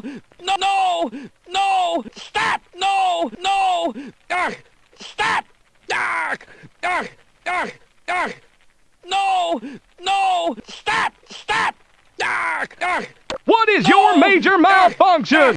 no, no, no, no, stop, no, no, Ugh, stop, Ugh, ugh, ugh, ugh. no, no, stop, stop, Ugh, ugh. What is your major malfunction?